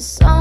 Cause